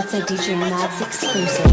It's a DJ Mads exclusive.